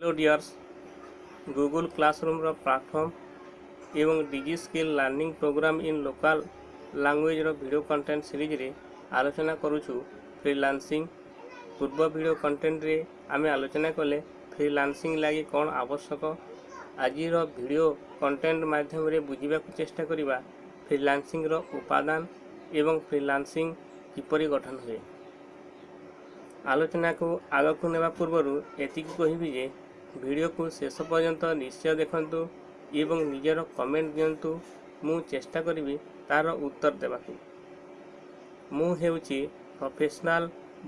Hello dears Google କ୍ଲାସରୁମ୍ର platform ଏବଂ digi skill learning program in local ଲାଙ୍ଗୁଏଜ୍ର video content ସିରିଜ୍ରେ ଆଲୋଚନା କରୁଛୁ ଫ୍ରିଲାନ୍ସିଂ ପୂର୍ବ ଭିଡ଼ିଓ କଣ୍ଟେଣ୍ଟରେ ଆମେ ଆଲୋଚନା କଲେ ଫ୍ରିଲାନ୍ସିଂ ଲାଗି କ'ଣ ଆବଶ୍ୟକ ଆଜିର ଭିଡ଼ିଓ କଣ୍ଟେଣ୍ଟ ମାଧ୍ୟମରେ ବୁଝିବାକୁ ଚେଷ୍ଟା କରିବା ଫ୍ରିଲାନ୍ସିଂର ଉପାଦାନ ଏବଂ ଫ୍ରିଲାନ୍ସିଂ କିପରି ଗଠନ ହୁଏ ଆଲୋଚନାକୁ ଆଗକୁ ନେବା ପୂର୍ବରୁ ଏତିକି କହିବି ଯେ ଭିଡ଼ିଓକୁ ଶେଷ ପର୍ଯ୍ୟନ୍ତ ନିଶ୍ଚୟ ଦେଖନ୍ତୁ ଏବଂ ନିଜର କମେଣ୍ଟ ଦିଅନ୍ତୁ। ମୁଁ ଚେଷ୍ଟା କରିବି ତା'ର ଉତ୍ତର ଦେବାକୁ। ମୁଁ ହେଉଛି ପ୍ରଫେସନାଲ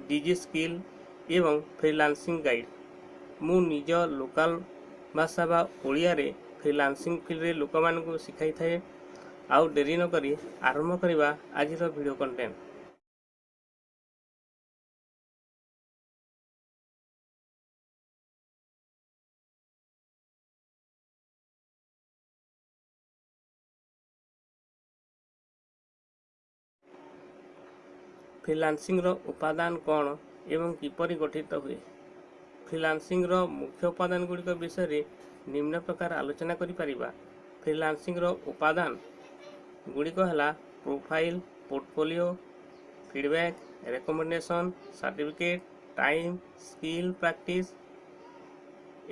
ଡିଜି ସ୍କିଲ୍ ଏବଂ ଫ୍ରିଲାନ୍ସିଂ ଗାଇଡ଼। ମୁଁ ନିଜ ଲୋକାଲ ଭାଷା ବା ଓଡ଼ିଆରେ ଫ୍ରିଲାନ୍ସିଂ ଫିଲ୍ଡରେ ଲୋକମାନଙ୍କୁ ଶିଖାଇଥାଏ। ଆଉ ଡେରି ନକରି ଆରମ୍ଭ କରିବା ଆଜିର ଭିଡ଼ିଓ କଣ୍ଟେଣ୍ଟ ଫ୍ରିଲାନ୍ସିଂର ଉପାଦାନ କ'ଣ ଏବଂ କିପରି ଗଠିତ ହୁଏ? ଫ୍ରିଲାନ୍ସିଂର ମୁଖ୍ୟ ଉପାଦାନ ଗୁଡ଼ିକ ବିଷୟରେ ନିମ୍ନ ପ୍ରକାର ଆଲୋଚନା କରିପାରିବା? ଫ୍ରିଲାନ୍ସିଂର ଉପାଦାନ ଗୁଡ଼ିକ ହେଲା profile portfolio feedback recommendation certificate time skill practice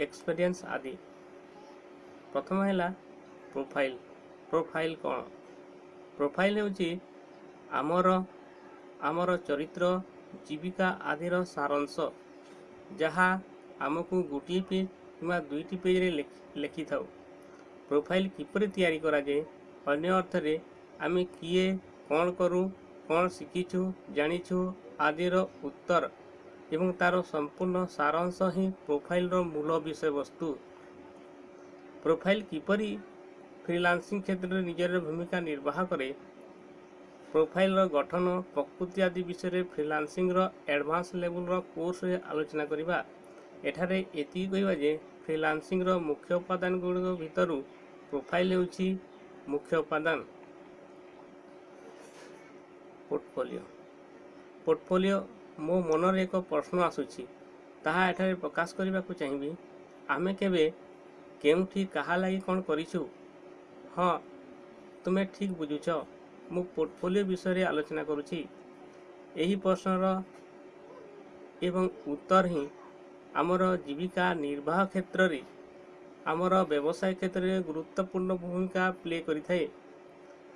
experience ଆଦି। ପ୍ରଥମ ହେଲା ପ୍ରୋଫାଇଲ୍। ପ୍ରୋଫାଇଲ୍ କ'ଣ? ପ୍ରୋଫାଇଲ୍ ହେଉଛି ଆମର ଆମର ଚରିତ୍ର ଜୀବିକା ଆଦିର ସାରାଂଶ ଯାହା ଆମକୁ ଗୋଟିଏ ପେଜ୍ କିମ୍ବା ଦୁଇଟି ପେଜ୍ରେ ଲେଖିଥାଉ। ପ୍ରୋଫାଇଲ୍ କିପରି ତିଆରି କରାଯାଏ ଅନ୍ୟ ଅର୍ଥରେ ଆମେ କିଏ କ'ଣ କରୁ କ'ଣ ଶିଖିଛୁ ଜାଣିଛୁ ଆଦିର ଉତ୍ତର ଏବଂ ତା'ର ସମ୍ପୂର୍ଣ୍ଣ ସାରାଂଶ ହିଁ ପ୍ରୋଫାଇଲ୍ର ମୂଳ ବିଷୟବସ୍ତୁ। ପ୍ରୋଫାଇଲ୍ କିପରି ଫ୍ରିଲାନ୍ସିଂ କ୍ଷେତ୍ରରେ ନିଜର ଭୂମିକା ନିର୍ବାହ କରେ ପ୍ରୋଫାଇଲ୍ର ଗଠନ ପ୍ରକୃତି ଆଦି ବିଷୟରେ ଫ୍ରିଲାନ୍ସିଂର ଆଡ଼ଭାନ୍ସ ଲେବୁଲ୍ର କୋର୍ସରେ ଆଲୋଚନା କରିବା। ଏଠାରେ ଏତିକି କହିବା ଯେ ଫ୍ରିଲାନ୍ସିଂର ମୁଖ୍ୟ ଉପାଦାନ ଗୁଡ଼ିକ ଭିତରୁ ପ୍ରୋଫାଇଲ୍ ହେଉଛି ମୁଖ୍ୟ ଉପାଦାନ। ପୋର୍ଟଫୋଲିଓ ପୋର୍ଟଫୋଲିଓ ମୋ ମନରେ ଏକ ପ୍ରଶ୍ନ ଆସୁଛି। ତାହା ଏଠାରେ ପ୍ରକାଶ କରିବାକୁ ଚାହିଁବି। ଆମେ କେବେ କେଉଁଠି କାହା ଲାଗି କ'ଣ କରିଛୁ? ହଁ ତୁମେ ଠିକ୍ ବୁଝୁଛ। ମୁଁ ପୋର୍ଟଫୋଲିଓ ବିଷୟରେ ଆଲୋଚନା କରୁଛି। ଏହି ପ୍ରଶ୍ନର ଏବଂ ଉତ୍ତର ହିଁ ଆମର ଜୀବିକା ନିର୍ବାହ କ୍ଷେତ୍ରରେ ଆମର ବ୍ୟବସାୟ କ୍ଷେତ୍ରରେ ଗୁରୁତ୍ୱପୂର୍ଣ୍ଣ ଭୂମିକା ପ୍ଲେ କରିଥାଏ।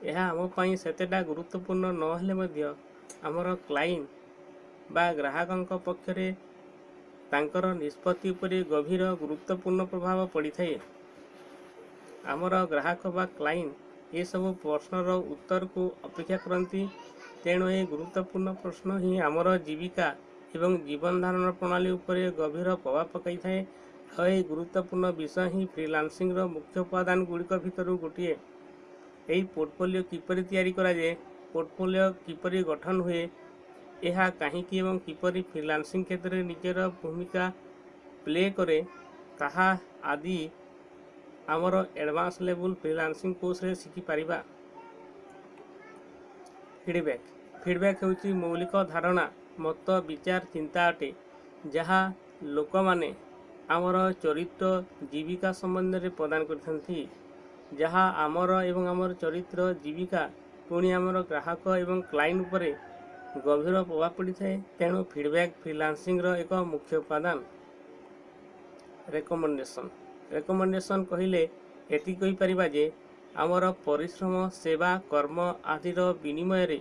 ଏହା ଆମ ପାଇଁ ସେତେଟା ଗୁରୁତ୍ୱପୂର୍ଣ୍ଣ ନହେଲେ ମଧ୍ୟ ଆମର କ୍ଲାଇଣ୍ଟ ବା ଗ୍ରାହକଙ୍କ ପକ୍ଷରେ ତାଙ୍କର ନିଷ୍ପତ୍ତି ଉପରେ ଗଭୀର ଗୁରୁତ୍ୱପୂର୍ଣ୍ଣ ପ୍ରଭାବ ପଡ଼ିଥାଏ। ଆମର ଗ୍ରାହକ ବା କ୍ଲାଇଣ୍ଟ ଏସବୁ ପ୍ରଶ୍ନର ଉତ୍ତରକୁ ଅପେକ୍ଷା କରନ୍ତି ତେଣୁ ଏହି ଗୁରୁତ୍ୱପୂର୍ଣ୍ଣ ପ୍ରଶ୍ନ ହିଁ ଆମର ଜୀବିକା ଏବଂ ଜୀବନ ଧାରଣ ପ୍ରଣାଳୀ ଉପରେ ଗଭୀର ପ୍ରଭାବ ପକାଇଥାଏ। ଆଉ ଏହି ଗୁରୁତ୍ୱପୂର୍ଣ୍ଣ ବିଷୟ ହିଁ ଫ୍ରିଲାନ୍ସିଂର ମୁଖ୍ୟ ଉପାଦାନ ଗୁଡ଼ିକ ଭିତରୁ ଗୋଟିଏ। ଏହି ପୋର୍ଟଫୋଲିଓ କିପରି ତିଆରି କରାଯାଏ ପୋର୍ଟଫୋଲିଓ କିପରି ଗଠନ ହୁଏ ଏହା କାହିଁକି ଏବଂ କିପରି ଫ୍ରିଲାନ୍ସିଂ କ୍ଷେତ୍ରରେ ନିଜର ଭୂମିକା ପ୍ଲେ କରେ ତାହା ଆଦି ଆମର ଆଡ଼ଭାନ୍ସ ଲେବୁଲ୍ ଫ୍ରିଲାନ୍ସିଂ କୋର୍ସରେ ଶିଖିପାରିବା? ଫିଡ଼ବ୍ୟାକ୍ ଫିଡ଼ବ୍ୟାକ୍ ହେଉଛି ମୌଳିକ ଧାରଣା ମତ ବିଚାର ଚିନ୍ତା ଅଟେ ଯାହା ଲୋକମାନେ ଆମର ଚରିତ୍ର ଜୀବିକା ସମ୍ବନ୍ଧରେ ପ୍ରଦାନ କରିଥାନ୍ତି ଯାହା ଆମର ଏବଂ ଆମର ଚରିତ୍ର ଜୀବିକା ପୁଣି ଆମର ଗ୍ରାହକ ଏବଂ କ୍ଲାଇଣ୍ଟ ଉପରେ ଗଭୀର ପ୍ରଭାବ ପଡ଼ିଥାଏ ତେଣୁ ଫିଡ଼ବ୍ୟାକ୍ ଫ୍ରିଲାନ୍ସିଂର ଏକ ମୁଖ୍ୟ ଉପାଦାନ। ରେକମେଣ୍ଡେସନ୍ ରେକମେଣ୍ଡେସନ୍ କହିଲେ ଏତିକି କହିପାରିବା ଯେ ଆମର ପରିଶ୍ରମ ସେବା କର୍ମ ଆଦିର ବିନିମୟରେ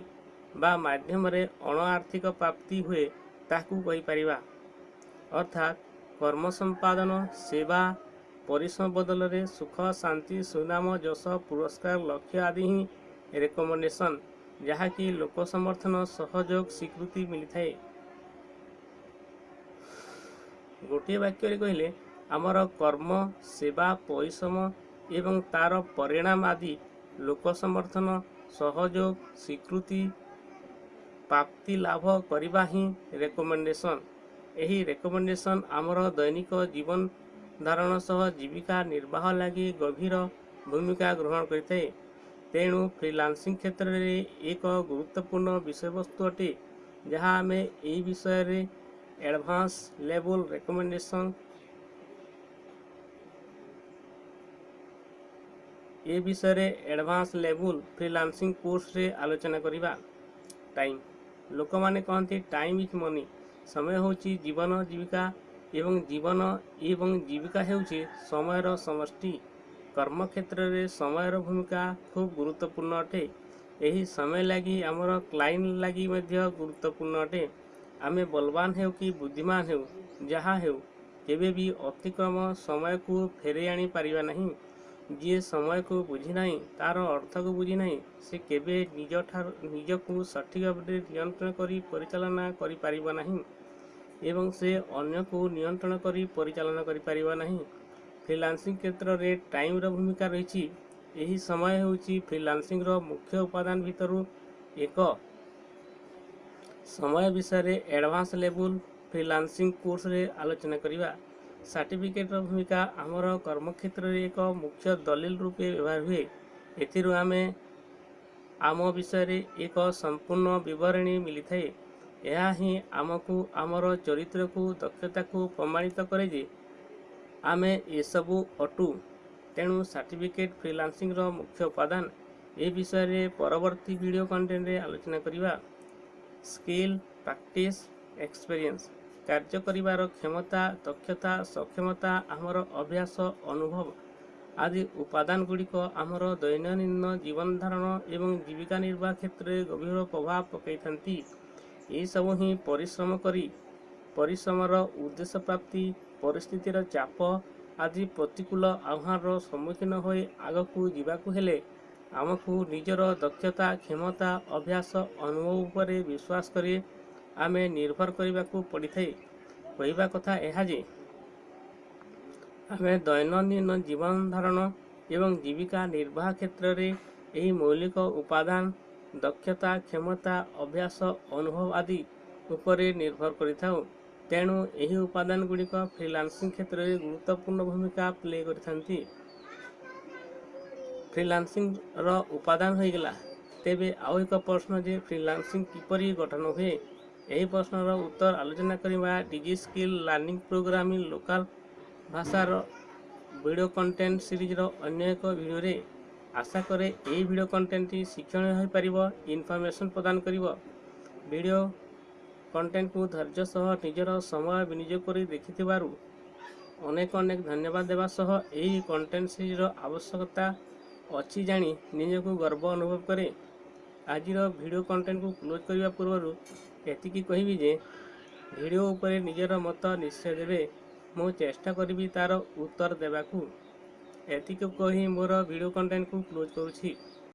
ବା ମାଧ୍ୟମରେ ଅଣ ଆର୍ଥିକ ପ୍ରାପ୍ତି ହୁଏ ତାହାକୁ କହିପାରିବା। ଅର୍ଥାତ୍ କର୍ମ ସମ୍ପାଦନ ସେବା ପରିଶ୍ରମ ବଦଳରେ ସୁଖ ଶାନ୍ତି ସୁନାମ ଯଶ ପୁରସ୍କାର ଲକ୍ଷ୍ୟ ଆଦି ହିଁ ରେକମେଣ୍ଡେସନ୍ ଯାହାକି ଲୋକ ସମର୍ଥନ ସହଯୋଗ ସ୍ୱୀକୃତି ମିଳିଥାଏ। ଗୋଟିଏ ବାକ୍ୟରେ କହିଲେ ଆମର କର୍ମ ସେବା ପରିଶ୍ରମ ଏବଂ ତା'ର ପରିଣାମ ଆଦି ଲୋକ ସମର୍ଥନ ସହଯୋଗ ସ୍ୱୀକୃତି ପ୍ରାପ୍ତି ଲାଭ କରିବା ହିଁ ରେକମେଣ୍ଡେସନ୍ ଏହି ରେକମେଣ୍ଡେସନ୍ ଆମର ଦୈନିକ ଜୀବନ ଧାରଣ ସହ ଜୀବିକା ନିର୍ବାହ ଲାଗି ଗଭୀର ଭୂମିକା ଗ୍ରହଣ କରିଥାଏ। ତେଣୁ ଫ୍ରିଲାନ୍ସିଂ କ୍ଷେତ୍ରରେ ଏକ ଗୁରୁତ୍ୱପୂର୍ଣ୍ଣ ବିଷୟବସ୍ତୁ ଅଟେ ଯାହା ଆମେ ଏହି ବିଷୟରେ ଆଡ଼ଭାନ୍ସ ଲେବୁଲ୍ ରେକମେଣ୍ଡେସନ୍ ଏ ବିଷୟରେ ଆଡ଼ଭାନ୍ସ ଲେବୁଲ୍ ଫ୍ରିଲାନ୍ସିଂ କୋର୍ସରେ ଆଲୋଚନା କରିବା ଟାଇମ୍ ଲୋକମାନେ କହନ୍ତି ଟାଇମ୍ ଇଜ୍ ମନି ସମୟ ହେଉଛି ଜୀବନ ଜୀବିକା ଏବଂ ଜୀବନ ଏବଂ ଜୀବିକା ହେଉଛି ସମୟର ସମଷ୍ଟି। କର୍ମକ୍ଷେତ୍ରରେ ସମୟର ଭୂମିକା ଖୁବ୍ ଗୁରୁତ୍ୱପୂର୍ଣ୍ଣ ଅଟେ। ଏହି ସମୟ ଲାଗି ଆମର କ୍ଲାଇଣ୍ଟ ଲାଗି ମଧ୍ୟ ଗୁରୁତ୍ୱପୂର୍ଣ୍ଣ ଅଟେ। ଆମେ ବଲବାନ ହେଉ କି ବୁଦ୍ଧିମାନ ହେଉ ଯାହା ହେଉ କେବେ ବି ଅତିକ୍ରମ ସମୟକୁ ଫେରାଇ ଆଣିପାରିବା ନାହିଁ। ଯିଏ ସମୟକୁ ବୁଝିନାହିଁ ତା'ର ଅର୍ଥକୁ ବୁଝିନାହିଁ ସେ କେବେ ନିଜଠାରୁ ନିଜକୁ ସଠିକ୍ ଭାବରେ ନିୟନ୍ତ୍ରଣ କରି ପରିଚାଳନା କରିପାରିବ ନାହିଁ ଏବଂ ସେ ଅନ୍ୟକୁ ନିୟନ୍ତ୍ରଣ କରି ପରିଚାଳନା କରିପାରିବ ନାହିଁ। ଫ୍ରିଲାନ୍ସିଂ କ୍ଷେତ୍ରରେ ଟାଇମ୍ର ଭୂମିକା ରହିଛି। ଏହି ସମୟ ହେଉଛି ଫ୍ରିଲାନ୍ସିଂର ମୁଖ୍ୟ ଉପାଦାନ ଭିତରୁ ଏକ। ସମୟ ବିଷୟରେ ଆଡ଼ଭାନ୍ସ ଲେବୁଲ୍ ଫ୍ରିଲାନ୍ସିଂ କୋର୍ସରେ ଆଲୋଚନା କରିବା। ସାର୍ଟିଫିକେଟ୍ର ଭୂମିକା ଆମର କର୍ମକ୍ଷେତ୍ରରେ ଏକ ମୁଖ୍ୟ ଦଲିଲ ରୂପେ ବ୍ୟବହାର ହୁଏ। ଏଥିରୁ ଆମେ ଆମ ବିଷୟରେ ଏକ ସମ୍ପୂର୍ଣ୍ଣ ବିବରଣୀ ମିଳିଥାଏ। ଏହା ହିଁ ଆମକୁ ଆମର ଚରିତ୍ରକୁ ଦକ୍ଷତାକୁ ପ୍ରମାଣିତ କରେ ଯେ ଆମେ ଏସବୁ ଅଟୁ। ତେଣୁ ସାର୍ଟିଫିକେଟ୍ ଫ୍ରିଲାନ୍ସିଂର ମୁଖ୍ୟ ଉପାଦାନ। ଏ ବିଷୟରେ ପରବର୍ତ୍ତୀ ଭିଡ଼ିଓ କଣ୍ଟେଣ୍ଟରେ ଆଲୋଚନା କରିବା। Skill practice experience. କାର୍ଯ୍ୟ କରିବାର କ୍ଷମତା ଦକ୍ଷତା ସକ୍ଷମତା ଆମର ଅଭ୍ୟାସ ଅନୁଭବ ଆଦି ଉପାଦାନ ଗୁଡ଼ିକ ଆମର ଦୈନନ୍ଦିନ ଜୀବନ ଧାରଣ ଏବଂ ଜୀବିକା ନିର୍ବାହ କ୍ଷେତ୍ରରେ ଗଭୀର ପ୍ରଭାବ ପକାଇଥାନ୍ତି। ଏହିସବୁ ହିଁ ପରିଶ୍ରମ କରି ପରିଶ୍ରମର ଉଦ୍ଦେଶ୍ୟ ପ୍ରାପ୍ତି ପରିସ୍ଥିତିର ଚାପ ଆଦି ପ୍ରତିକୂଳ ଆହ୍ୱାନର ସମ୍ମୁଖୀନ ହୋଇ ଆଗକୁ ଯିବାକୁ ହେଲେ ଆମକୁ ନିଜର ଦକ୍ଷତା କ୍ଷମତା ଅଭ୍ୟାସ ଅନୁଭବ ଉପରେ ବିଶ୍ୱାସ କରି ଆମେ ନିର୍ଭର କରିବାକୁ ପଡ଼ିଥାଏ। କହିବା କଥା ଏହା ଯେ ଆମେ ଦୈନନ୍ଦିନ ଜୀବନ ଧାରଣ ଏବଂ ଜୀବିକା ନିର୍ବାହ କ୍ଷେତ୍ରରେ ଏହି ମୌଳିକ ଉପାଦାନ ଦକ୍ଷତା କ୍ଷମତା ଅଭ୍ୟାସ ଅନୁଭବ ଆଦି ଉପରେ ନିର୍ଭର କରିଥାଉ। ତେଣୁ ଏହି ଉପାଦାନ ଗୁଡ଼ିକ ଫ୍ରିଲାନ୍ସିଂ କ୍ଷେତ୍ରରେ ଗୁରୁତ୍ୱପୂର୍ଣ୍ଣ ଭୂମିକା ପ୍ଲେ କରିଥାନ୍ତି। ଫ୍ରିଲାନ୍ସିଂର ଉପାଦାନ ହୋଇଗଲା। ତେବେ ଆଉ ଏକ ପ୍ରଶ୍ନ ଯେ ଫ୍ରିଲାନ୍ସିଂ କିପରି ଗଠନ ହୁଏ? ଏହି ପ୍ରଶ୍ନର ଉତ୍ତର ଆଲୋଚନା କରିବା digi skill learning programming local ଭାଷାର ଭିଡ଼ିଓ କଣ୍ଟେଣ୍ଟ ସିରିଜର ଅନ୍ୟ ଏକ ଭିଡ଼ିଓରେ ଆଶା କରେ ଏହି ଭିଡ଼ିଓ କଣ୍ଟେଣ୍ଟଟି ଶିକ୍ଷଣୀୟ ହୋଇପାରିବ ଇନଫର୍ମେସନ୍ ପ୍ରଦାନ କରିବ। ଭିଡ଼ିଓ କଣ୍ଟେଣ୍ଟକୁ ଧୈର୍ଯ୍ୟ ସହ ନିଜର ସମୟ ବିନିଯୋଗ କରି ଦେଖିଥିବାରୁ ଅନେକ ଅନେକ ଧନ୍ୟବାଦ ଦେବା ସହ ଏହି କଣ୍ଟେଣ୍ଟ ସିରିଜର ଆବଶ୍ୟକତା ଅଛି ଜାଣି ନିଜକୁ ଗର୍ବ ଅନୁଭବ କରେ। ଆଜିର ଭିଡ଼ିଓ କଣ୍ଟେଣ୍ଟକୁ କ୍ଲୋଜ୍ କରିବା ପୂର୍ବରୁ ଏତିକି କହିବି ଯେ ଭିଡ଼ିଓ ଉପରେ ନିଜର ମତ ନିଶ୍ଚୟ ଦେବେ। ମୁଁ ଚେଷ୍ଟା କରିବି ତା'ର ଉତ୍ତର ଦେବାକୁ। ଏତିକି କହି ମୋର ଭିଡ଼ିଓ କଣ୍ଟେଣ୍ଟକୁ କ୍ଲୋଜ୍ କରୁଛି।